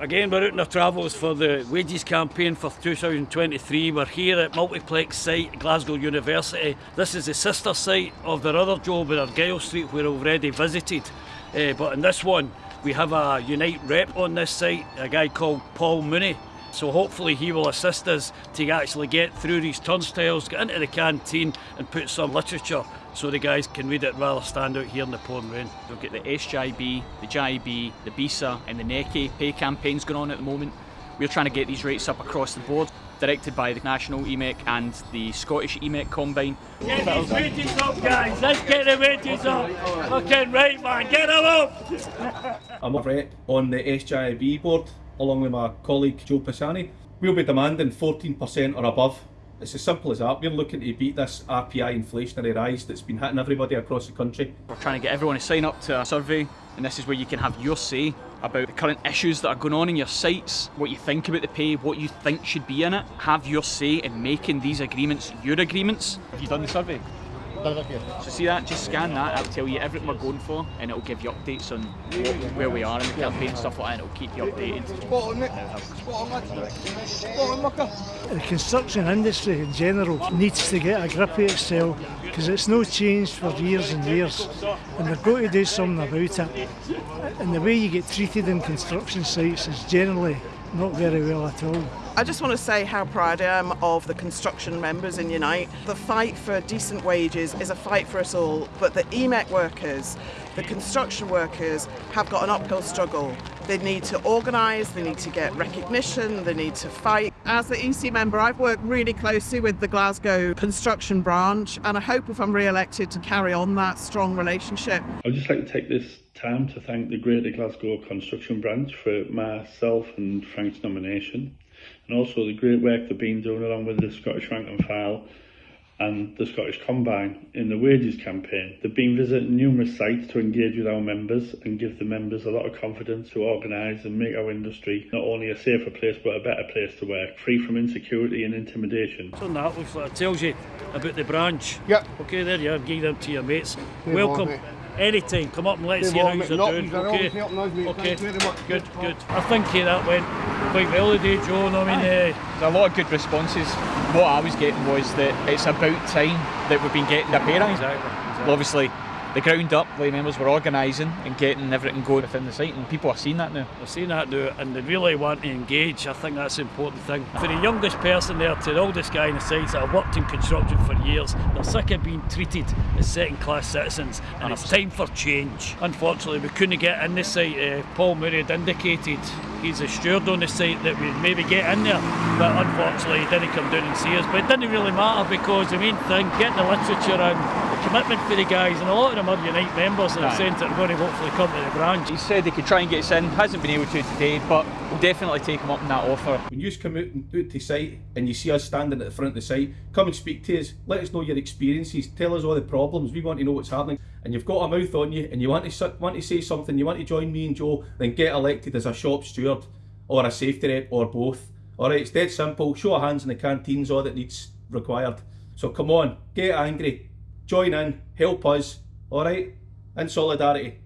Again, we're out on our travels for the wages campaign for 2023. We're here at Multiplex site, Glasgow University. This is the sister site of their other job at Argyle Street, where we've already visited. Uh, but in this one, we have a Unite rep on this site, a guy called Paul Mooney. So hopefully he will assist us to actually get through these turnstiles, get into the canteen and put some literature so the guys can read it rather stand out here in the pouring rain. We've got the SJIB, the JIB, the BESA and the NECI pay campaigns going on at the moment. We're trying to get these rates up across the board, directed by the National EMEC and the Scottish EMEC Combine. Get these wages up guys, let's get the wages up. Fucking right man, get them up! I'm a rep on the SJIB board along with my colleague Joe Pisani. We'll be demanding 14% or above it's as simple as that. We're looking to beat this RPI inflationary rise that's been hitting everybody across the country. We're trying to get everyone to sign up to a survey and this is where you can have your say about the current issues that are going on in your sites, what you think about the pay, what you think should be in it. Have your say in making these agreements your agreements. Have you done the survey? So see that, just scan that, it'll tell you everything we're going for and it'll give you updates on where we are in the campaign and stuff like that and it'll keep you updated. Spot on, mate. Spot on, Spot on, The construction industry in general needs to get a grip of itself because it's no changed for years and years and they've got to do something about it. And the way you get treated in construction sites is generally not very well at all. I just want to say how proud I am of the construction members in Unite. The fight for decent wages is a fight for us all, but the EMEC workers, the construction workers, have got an uphill struggle. They need to organise, they need to get recognition, they need to fight. As the EC member, I've worked really closely with the Glasgow construction branch, and I hope if I'm re-elected to carry on that strong relationship. I'd just like to take this time to thank the Greater Glasgow Construction Branch for myself and Frank's nomination and also the great work they've been doing along with the Scottish Rank and File and the Scottish Combine in the wages campaign. They've been visiting numerous sites to engage with our members and give the members a lot of confidence to organise and make our industry not only a safer place but a better place to work, free from insecurity and intimidation. So that looks like it tells you about the branch. Yep. Okay, there you are, give them to your mates. Good Welcome. On, Anytime, come up and let's see how on, you're doing. you've Okay, all the okay, very much. good, good. I think uh, that went quite well today, Joe. I mean, uh, There's a lot of good responses. What I was getting was that it's about time that we've been getting a pay rise. exactly. Obviously, the ground up lay members were organising and getting everything going within the site, and people are seeing that now. We're seeing that now, and they really want to engage. I think that's the important thing. For the youngest person there to the oldest guy in the sites that have worked in construction for years, they're sick of being treated as second-class citizens, and it's time for change. Unfortunately, we couldn't get in the site. Uh, Paul Murray had indicated he's a steward on the site that we'd maybe get in there, but unfortunately, he didn't come down and see us. But it didn't really matter because the main thing, getting the literature and the commitment for the guys, and a lot of them are Unite members and have Aye. said that are going to hopefully come to the branch. He said he could try and get us in, hasn't been able to today, but we'll definitely take him up on that offer. When you come out, and, out to site and you see us standing at the front of the site, come and speak to us. Let us know your experiences. Tell us all the problems. We want to know what's happening. And you've got a mouth on you, and you want to want to say something. You want to join me and Joe. Then get elected as a shop steward or a safety rep or both. All right, it's dead simple. Show of hands in the canteens, all that needs required. So come on, get angry, join in, help us. All right, in solidarity.